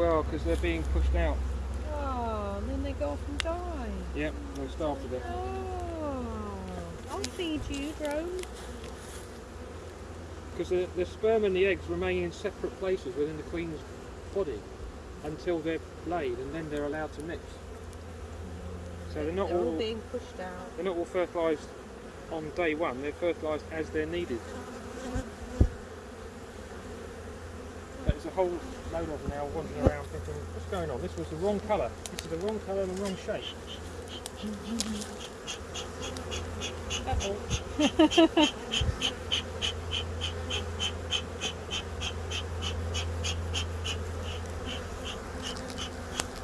Well, because they're being pushed out. Oh, and then they go off and die. Yep, they started it. Oh, I'll feed you, drone. Because the, the sperm and the eggs remain in separate places within the queen's body until they're laid, and then they're allowed to mix. So they're not They're all all being pushed out. they're not all fertilised on day one. They're fertilised as they're needed. There's a whole load of them now wandering around thinking, what's going on? This was the wrong colour. This is the wrong colour and the wrong shape.